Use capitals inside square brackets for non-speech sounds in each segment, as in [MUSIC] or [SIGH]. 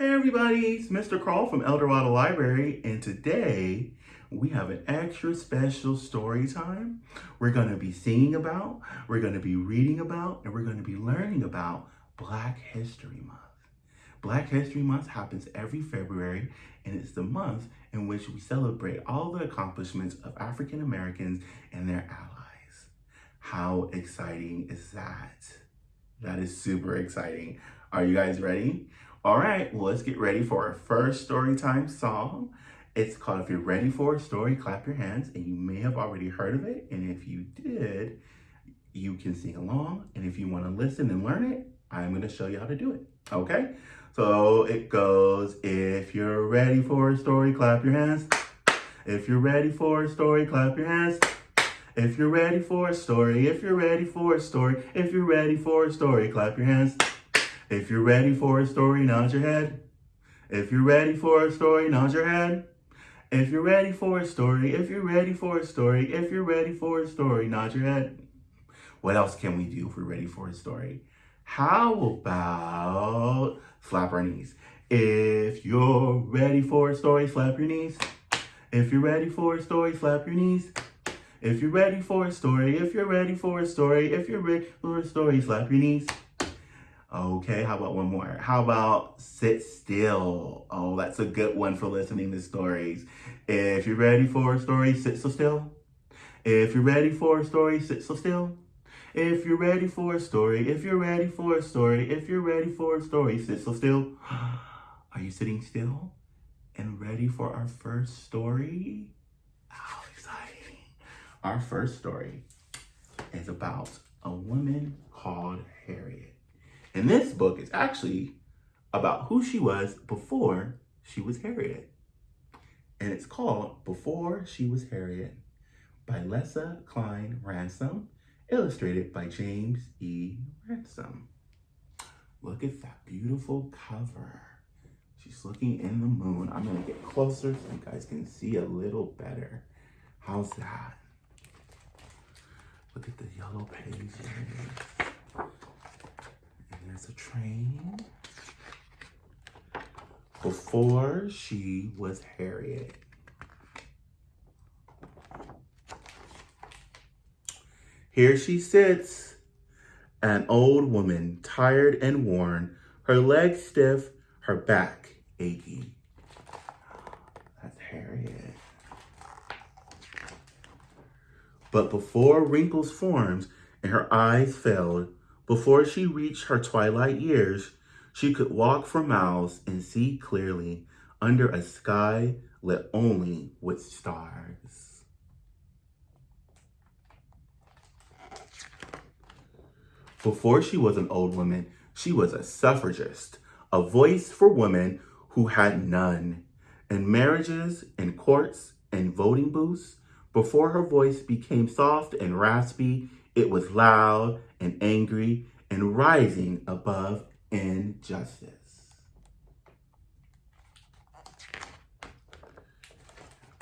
Hey everybody, it's Mr. Carl from Eldorado Library, and today we have an extra special story time. We're going to be singing about, we're going to be reading about, and we're going to be learning about Black History Month. Black History Month happens every February, and it's the month in which we celebrate all the accomplishments of African Americans and their allies. How exciting is that? That is super exciting. Are you guys ready? All right, well, let's get ready for our first story time song. It's called If You're Ready for a Story, Clap Your Hands, and you may have already heard of it. And if you did, you can sing along. And if you want to listen and learn it, I'm going to show you how to do it. Okay? So it goes, if you're ready for a story, clap your hands. If you're ready for a story, clap your hands. If you're ready for a story, if you're ready for a story, if you're ready for a story, clap your hands. If you're ready for a story, nod your head. If you're ready for a story, nod your head. If you're ready for a story, if you're ready for a story, if you're ready for a story, nod your head. What else can we do if we're ready for a story? How about flap our knees? If you're ready for a story, flap your knees. If you're ready for a story, flap your knees. If you're ready for a story, if you're ready for a story, if you're ready for a story, slap your knees. Okay, how about one more? How about sit still? Oh, that's a good one for listening to stories. If you're ready for a story, sit so still. If you're ready for a story, sit so still. If you're ready for a story, if you're ready for a story, if you're ready for a story, sit so still. [GASPS] Are you sitting still and ready for our first story? How exciting. Our first story is about a woman called Harriet. And this book is actually about who she was before she was Harriet. And it's called Before She Was Harriet by Lesa Cline-Ransome, illustrated by James E. Ransome. Look at that beautiful cover. She's looking in the moon. I'm gonna get closer so you guys can see a little better. How's that? Look at the yellow pages there's a train. Before she was Harriet. Here she sits, an old woman, tired and worn, her legs stiff, her back achy. That's Harriet. But before wrinkles formed and her eyes failed, before she reached her twilight years, she could walk for miles and see clearly under a sky lit only with stars. Before she was an old woman, she was a suffragist, a voice for women who had none. In marriages, in courts, and voting booths, before her voice became soft and raspy, it was loud and angry and rising above injustice.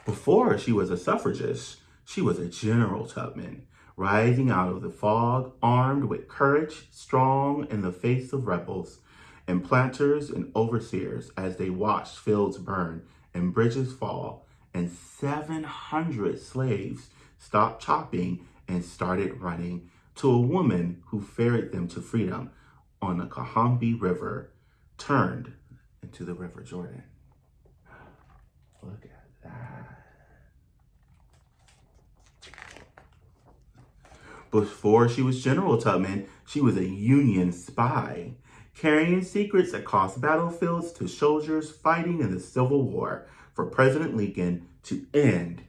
Before she was a suffragist, she was a General Tubman, rising out of the fog, armed with courage, strong in the face of rebels, and planters and overseers as they watched fields burn and bridges fall, and 700 slaves stopped chopping and started running to a woman who ferried them to freedom on the Combahee River, turned into the River Jordan. Look at that. Before she was General Tubman, she was a Union spy, carrying secrets across battlefields to soldiers fighting in the Civil War for President Lincoln to end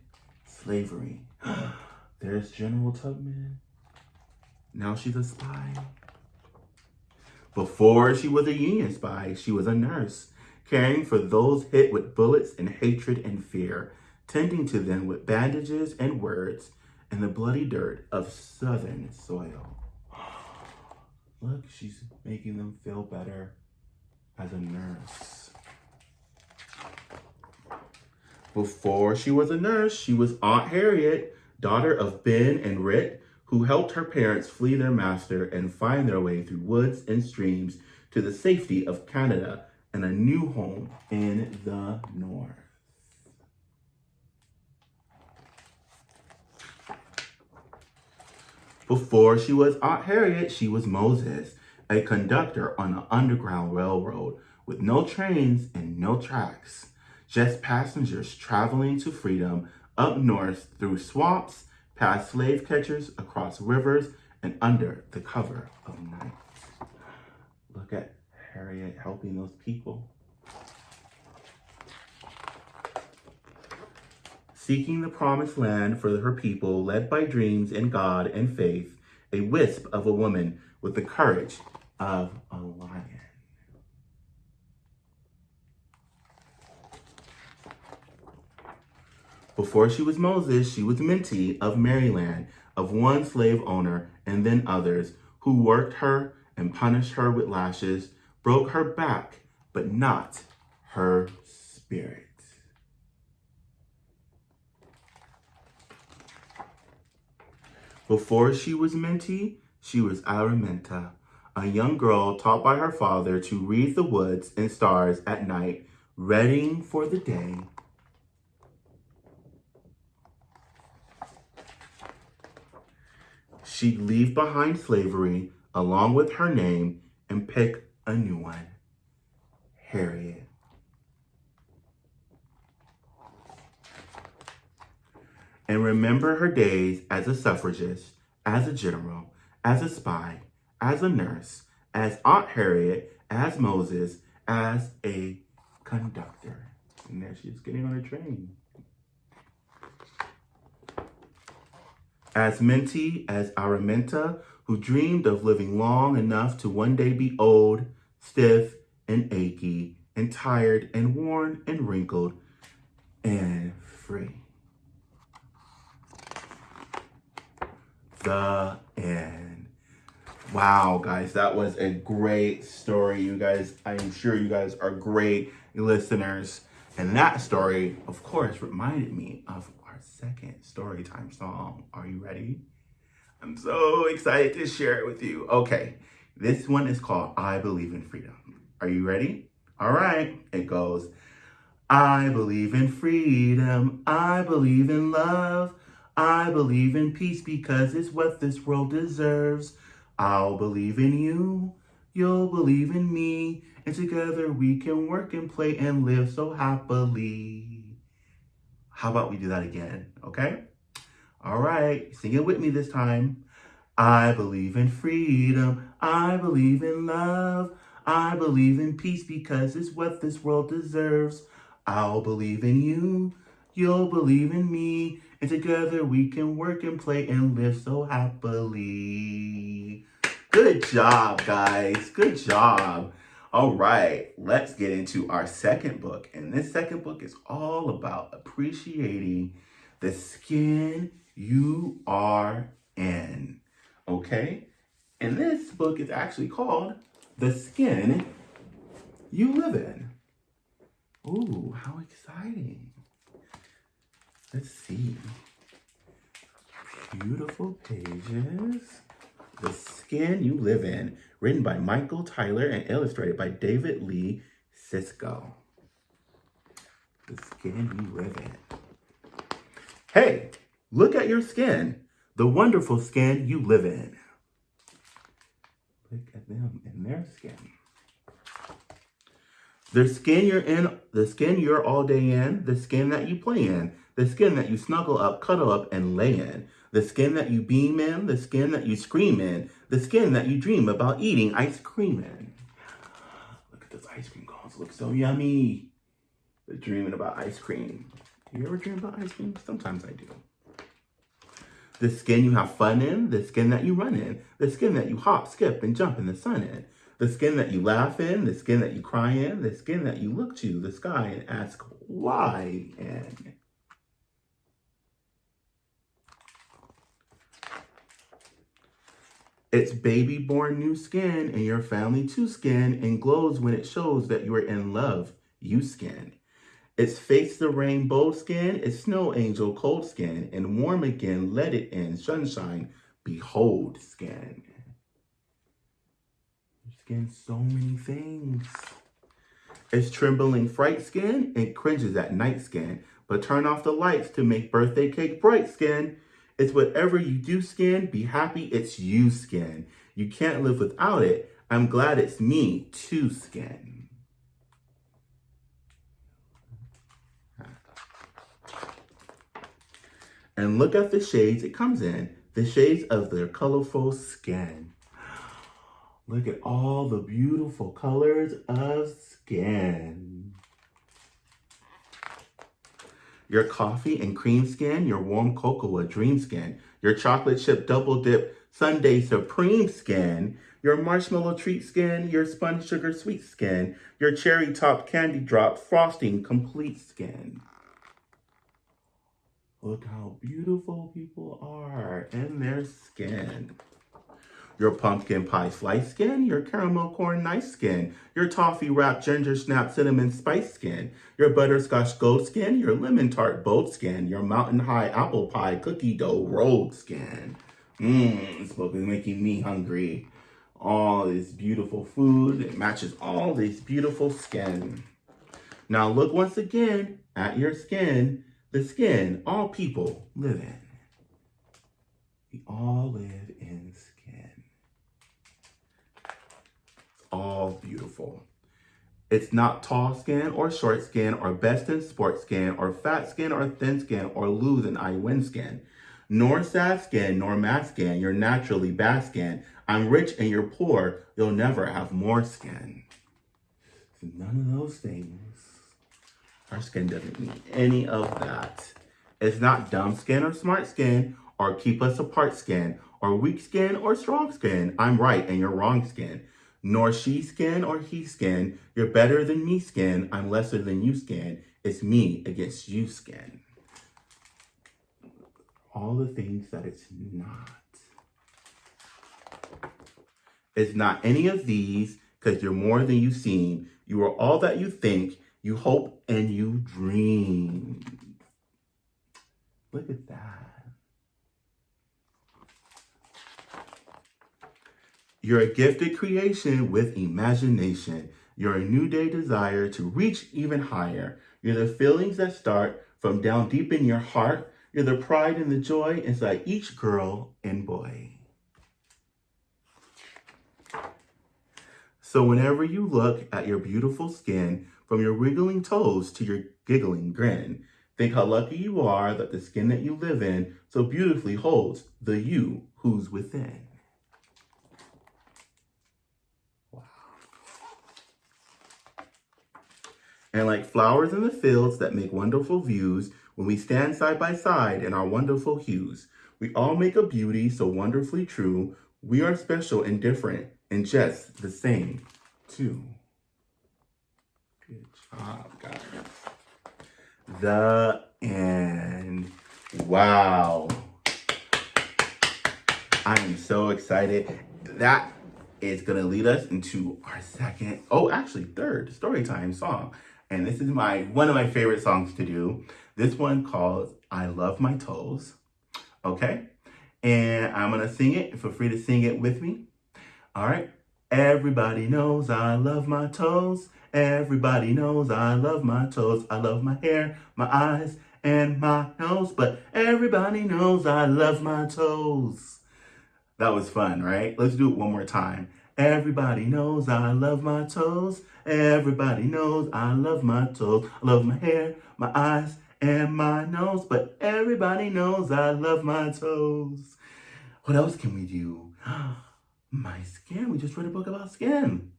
slavery. [GASPS] There's General Tubman. Now she's a spy. Before she was a Union spy, she was a nurse, caring for those hit with bullets and hatred and fear, tending to them with bandages and words in the bloody dirt of Southern soil. [GASPS] Look, she's making them feel better as a nurse. Before she was a nurse, she was Aunt Harriet, daughter of Ben and Rit, who helped her parents flee their master and find their way through woods and streams to the safety of Canada and a new home in the north. Before she was Aunt Harriet, she was Moses, a conductor on an underground railroad with no trains and no tracks, just passengers traveling to freedom up north through swamps, past slave catchers, across rivers, and under the cover of night. Look at Harriet helping those people. Seeking the promised land for her people, led by dreams and God and faith, a wisp of a woman with the courage of a lion. Before she was Moses, she was Minty of Maryland, of one slave owner and then others, who worked her and punished her with lashes, broke her back, but not her spirit. Before she was Minty, she was Araminta, a young girl taught by her father to read the woods and stars at night, readying for the day she'd leave behind slavery along with her name and pick a new one, Harriet. And remember her days as a suffragist, as a general, as a spy, as a nurse, as Aunt Harriet, as Moses, as a conductor. And there she is getting on a train. As Minty as Araminta, who dreamed of living long enough to one day be old, stiff, and achy, and tired, and worn, and wrinkled, and free. The end. Wow, guys, that was a great story. You guys, I'm sure you guys are great listeners. And that story, of course, reminded me of second storytime song. Are you ready? I'm so excited to share it with you. Okay, this one is called I Believe in Freedom. Are you ready? All right, it goes. I believe in freedom. I believe in love. I believe in peace because it's what this world deserves. I'll believe in you. You'll believe in me. And together we can work and play and live so happily. How about we do that again, okay? All right, sing it with me this time. I believe in freedom. I believe in love. I believe in peace because it's what this world deserves. I'll believe in you. You'll believe in me. And together we can work and play and live so happily. Good job, guys. Good job. All right, let's get into our second book. And this second book is all about appreciating the skin you are in. Okay? And this book is actually called The Skin You Live In. Ooh, how exciting. Let's see. Beautiful pages. The Skin You Live In, written by Michael Tyler and illustrated by David Lee Csicsko. The Skin You Live In. Hey, look at your skin, the wonderful skin you live in. Look at them in their skin. The skin you're in, the skin you're all day in, the skin that you play in, the skin that you snuggle up, cuddle up, and lay in, the skin that you beam in, the skin that you scream in, the skin that you dream about eating ice cream in. Look at those ice cream cones, look so yummy. They're dreaming about ice cream. Do you ever dream about ice cream? Sometimes I do. The skin you have fun in, the skin that you run in, the skin that you hop, skip, and jump in the sun in, the skin that you laugh in, the skin that you cry in, the skin that you look to the sky and ask why in. It's baby born new skin and your family too skin and glows when it shows that you are in love, you skin. It's face the rainbow skin, it's snow angel cold skin, and warm again, let it in, sunshine, behold skin skin so many things. It's trembling fright skin and cringes at night skin. But turn off the lights to make birthday cake bright skin. It's whatever you do skin, be happy it's you skin. You can't live without it. I'm glad it's me too skin. And look at the shades it comes in, the shades of their colorful skin. Look at all the beautiful colors of skin. Your coffee and cream skin, your warm cocoa dream skin, your chocolate chip double dip sundae supreme skin, your marshmallow treat skin, your spun sugar sweet skin, your cherry top candy drop frosting complete skin. Look how beautiful people are in their skin. Your pumpkin pie slice skin, your caramel corn nice skin, your toffee wrapped ginger snap cinnamon spice skin, your butterscotch gold skin, your lemon tart bold skin, your mountain high apple pie cookie dough rolled skin. Mmm, is making me hungry. All this beautiful food, it matches all this beautiful skin. Now look once again at your skin the skin all people live in. We all live in skin. It's all beautiful. It's not tall skin or short skin or best in sport skin or fat skin or thin skin or lose and I win skin. Nor sad skin nor mad skin, you're naturally bad skin. I'm rich and you're poor, you'll never have more skin. None of those things our skin doesn't need any of that. It's not dumb skin or smart skin or keep us apart skin or weak skin or strong skin. I'm right and you're wrong skin. Nor she skin or he skin. You're better than me skin. I'm lesser than you skin. It's me against you skin. All the things that it's not. It's not any of these because you're more than you seem. You are all that you think you hope and you dream. Look at that. You're a gifted creation with imagination. You're a new day desire to reach even higher. You're the feelings that start from down deep in your heart. You're the pride and the joy inside each girl and boy. So whenever you look at your beautiful skin, from your wriggling toes to your giggling grin, think how lucky you are that the skin that you live in so beautifully holds the you who's within. And like flowers in the fields that make wonderful views, when we stand side by side in our wonderful hues, we all make a beauty so wonderfully true. We are special and different and just the same, too. Good job, guys. The end. Wow. I am so excited. That is going to lead us into our second, oh, actually third story time song. And this is my one of my favorite songs to do. This one called I Love My Toes. Okay? And I'm to sing it. Feel free to sing it with me. All right. Everybody knows I love my toes. Everybody knows I love my toes. I love my hair, my eyes, and my nose. But everybody knows I love my toes. That was fun, right? Let's do it one more time. Everybody knows I love my toes. Everybody knows I love my toes. I love my hair, my eyes, and my nose. But everybody knows I love my toes. What else can we do? [GASPS] My skin. We just read a book about skin.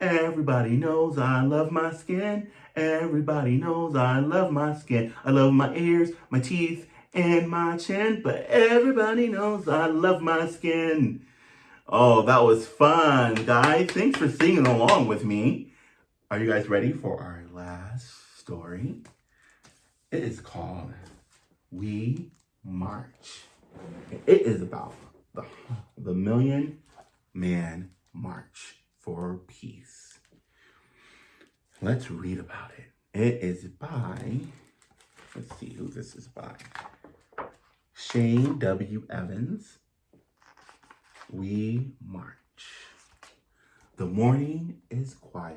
Everybody knows I love my skin. Everybody knows I love my skin. I love my ears, my teeth, and my chin. But everybody knows I love my skin. Oh, that was fun, guys. Thanks for singing along with me. Are you guys ready for our last story? It is called We March. It is about the, the million man march for peace. Let's read about it. It is by, let's see who this is by. Shane W. Evans we march. The morning is quiet.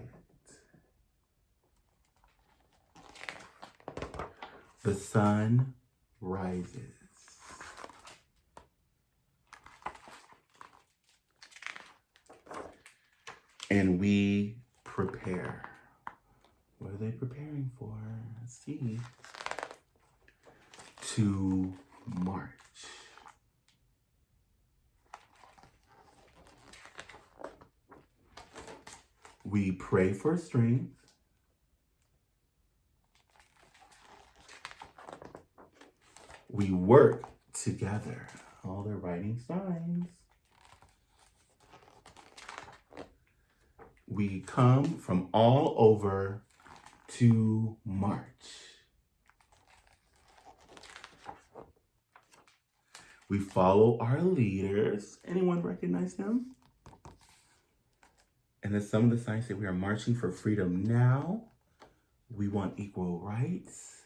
The sun rises. And we prepare. What are they preparing for? Let's see. To march. We pray for strength. We work together. All the writing signs. We come from all over to march. We follow our leaders. Anyone recognize them? And then some of the signs say we are marching for freedom now. We want equal rights.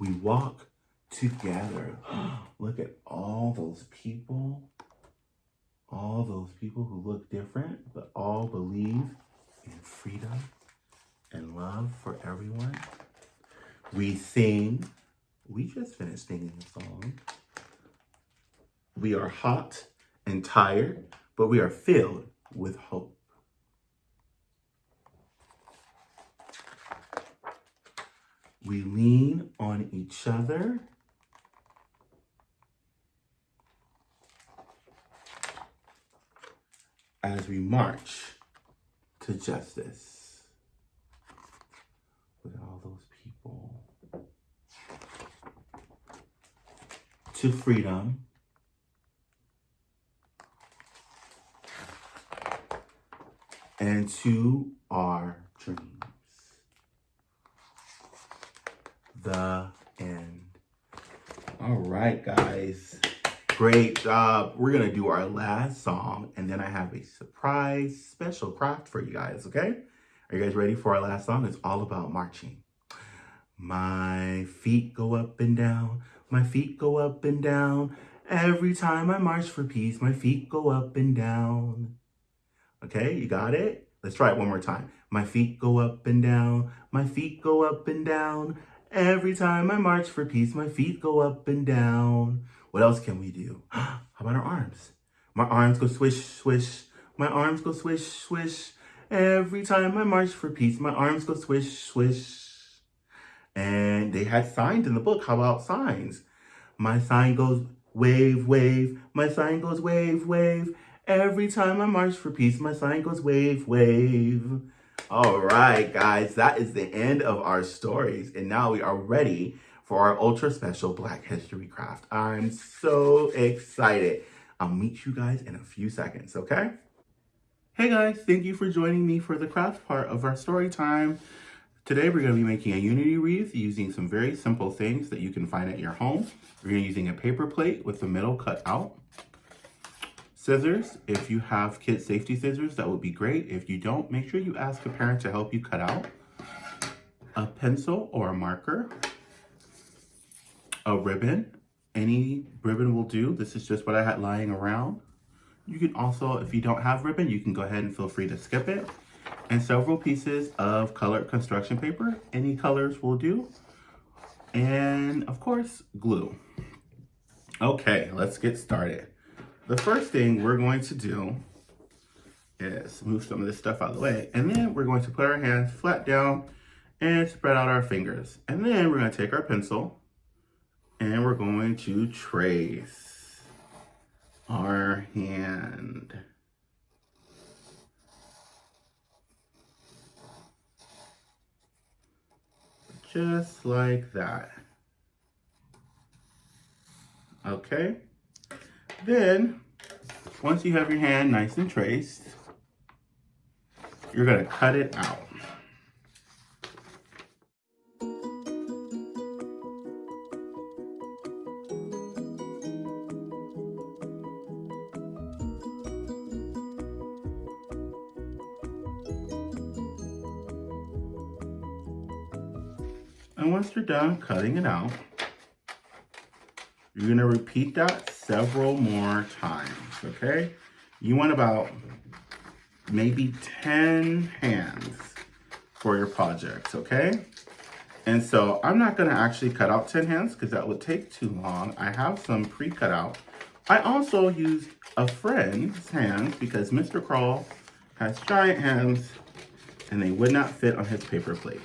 We walk together. [GASPS] Look at all those people. All those people who look different, but all believe in freedom and love for everyone. We sing. We just finished singing a song. We are hot and tired, but we are filled with hope. We lean on each other. As we march to justice. At all those people. To freedom. And to our dreams. The end. All right, guys. Great job. We're going to do our last song, and then I have a surprise special craft for you guys, okay? Are you guys ready for our last song? It's all about marching. My feet go up and down. My feet go up and down. Every time I march for peace, my feet go up and down. Okay, you got it? Let's try it one more time. My feet go up and down. My feet go up and down. Every time I march for peace, my feet go up and down. What else can we do? [GASPS] How about our arms? My arms go swish, swish. My arms go swish, swish. Every time I march for peace, my arms go swish, swish. And they had signs in the book. How about signs? My sign goes wave, wave. My sign goes wave, wave. Every time I march for peace, my sign goes wave, wave. All right, guys, that is the end of our stories. And now we are ready for our ultra special Black History Craft. I'm so excited. I'll meet you guys in a few seconds, okay? Hey guys, thank you for joining me for the craft part of our story time. Today we're going to be making a unity wreath using some very simple things that you can find at your home. We're using a paper plate with the middle cut out. Scissors, if you have kid safety scissors, that would be great. If you don't, make sure you ask a parent to help you cut out. A pencil or a marker. A ribbon, any ribbon will do. This is just what I had lying around. You can also, if you don't have ribbon, you can go ahead and feel free to skip it. And several pieces of colored construction paper. Any colors will do. And of course, glue. Okay, let's get started. The first thing we're going to do is move some of this stuff out of the way. And then we're going to put our hands flat down and spread out our fingers. And then we're going to take our pencil and we're going to trace our hand. Just like that. Okay. Then, once you have your hand nice and traced, you're gonna cut it out. And once you're done cutting it out, you're gonna repeat that several more times, okay? You want about maybe 10 hands for your projects, okay? And so I'm not gonna actually cut out 10 hands because that would take too long. I have some pre-cut out. I also used a friend's hands because Mr. Crawl has giant hands and they would not fit on his paper plate.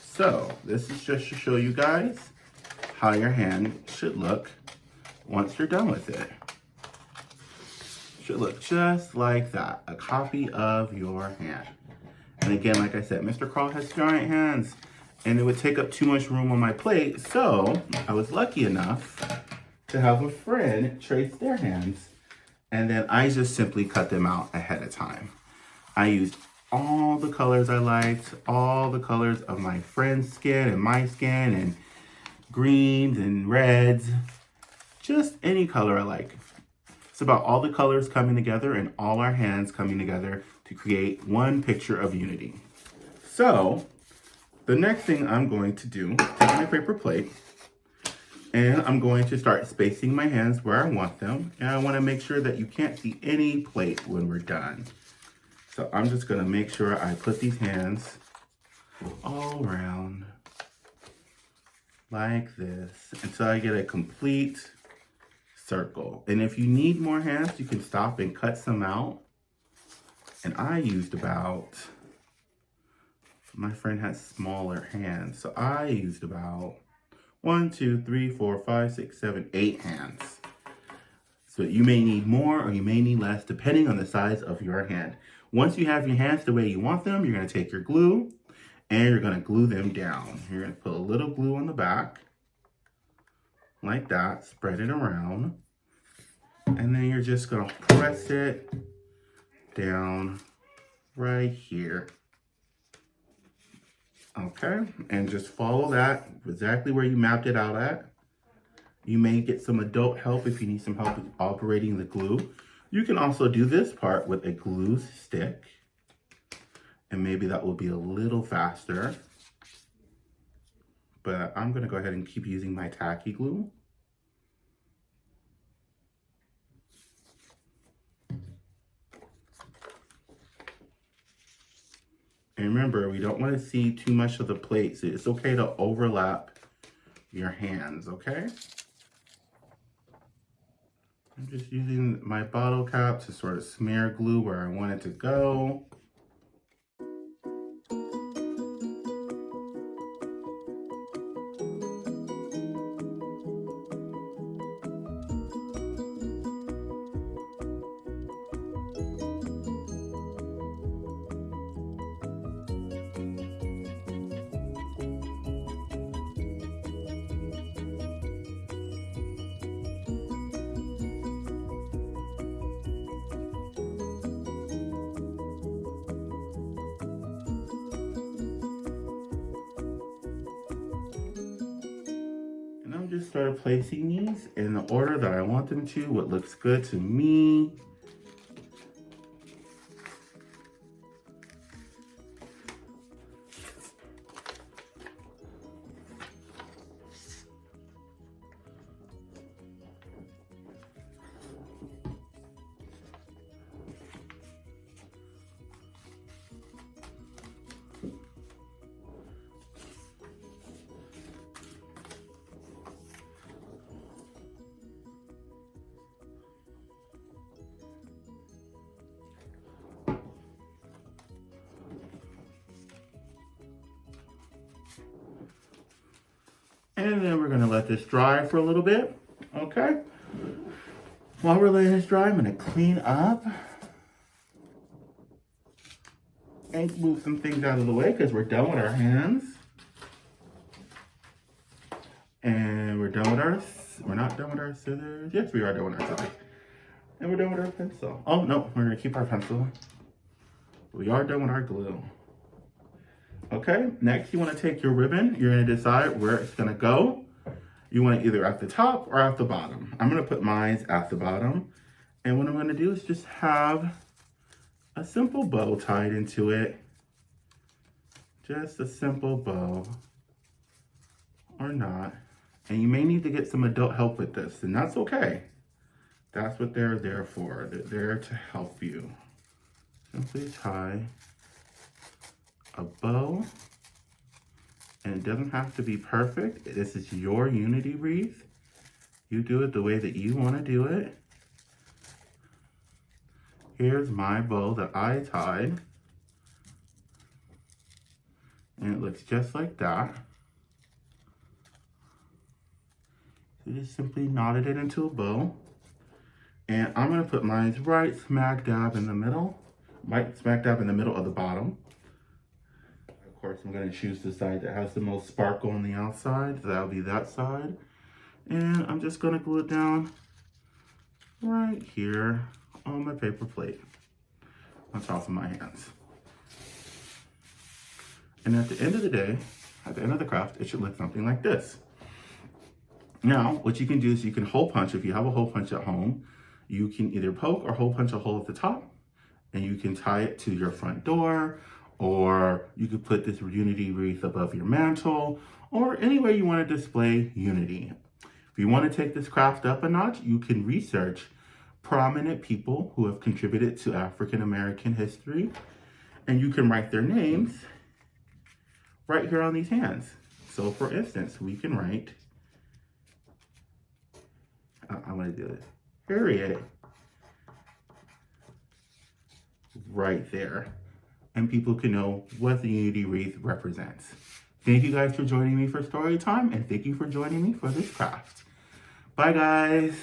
So this is just to show you guys how your hand should look once you're done with it. Should look just like that, a copy of your hand. And again, like I said, Mr. Crawl has giant hands and it would take up too much room on my plate. So I was lucky enough to have a friend trace their hands and then I just simply cut them out ahead of time. I used all the colors I liked, all the colors of my friend's skin and my skin and greens and reds, just any color I like. It's about all the colors coming together and all our hands coming together to create one picture of unity. So the next thing I'm going to do, take my paper plate, and I'm going to start spacing my hands where I want them. And I want to make sure that you can't see any plate when we're done. So I'm just going to make sure I put these hands all around like this until I get a complete circle. And if you need more hands, you can stop and cut some out. And I used about, my friend has smaller hands, so I used about one, two, three, four, five, six, seven, eight hands. So you may need more or you may need less depending on the size of your hand. Once you have your hands the way you want them, you're gonna take your glue and you're gonna glue them down. You're gonna put a little glue on the back like that, spread it around. And then you're just gonna press it down right here. Okay, and just follow that exactly where you mapped it out at. You may get some adult help if you need some help with operating the glue. You can also do this part with a glue stick. And maybe that will be a little faster. But I'm gonna go ahead and keep using my tacky glue. And remember, we don't want to see too much of the plate. So it's okay to overlap your hands, okay? I'm just using my bottle cap to sort of smear glue where I want it to go. These in the order that I want them to, what looks good to me. Dry for a little bit, okay? While we're letting this dry, I'm gonna clean up and move some things out of the way because we're done with our hands. And we're done with our, we're not done with our scissors. Yes, we are done with our scissors. And we're done with our pencil. Oh, no, we're gonna keep our pencil. We are done with our glue. Okay, next you wanna take your ribbon. You're gonna decide where it's gonna go. You want it either at the top or at the bottom. I'm gonna put mine at the bottom. And what I'm gonna do is just have a simple bow tied into it. Just a simple bow or not. And you may need to get some adult help with this and that's okay. That's what they're there for. They're there to help you. Simply tie a bow And it doesn't have to be perfect. This is your unity wreath. You do it the way that you want to do it. Here's my bow that I tied. And it looks just like that. So just simply knotted it into a bow. And I'm gonna put mine right smack dab in the middle. Right smack dab in the middle of the bottom. Course, I'm gonna choose the side that has the most sparkle on the outside. That'll be that side. And I'm just gonna glue it down right here on my paper plate on top of my hands. And at the end of the day, at the end of the craft, it should look something like this. Now, what you can do is you can hole punch, if you have a hole punch at home, you can either poke or hole punch a hole at the top and you can tie it to your front door or you could put this unity wreath above your mantle or anywhere you want to display unity. If you want to take this craft up a notch, you can research prominent people who have contributed to African American history and you can write their names right here on these hands. So for instance, we can write, I'm gonna do this, Harriet, right there. And people can know what the Unity Wreath represents. Thank you guys for joining me for story time and thank you for joining me for this craft. Bye guys.